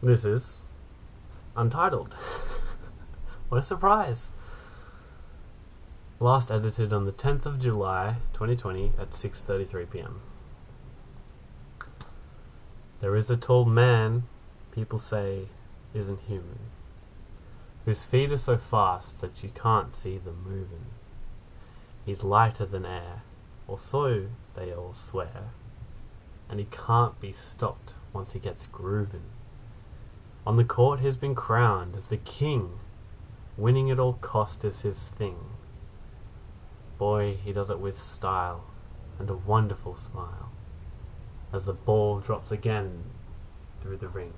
This is Untitled. what a surprise! Last edited on the 10th of July 2020 at 6:33 p.m. There is a tall man people say isn't human, whose feet are so fast that you can't see them moving. He's lighter than air, or so they all swear, and he can't be stopped once he gets grooving. On the court he's been crowned as the king, winning at all cost is his thing. Boy, he does it with style and a wonderful smile as the ball drops again through the ring.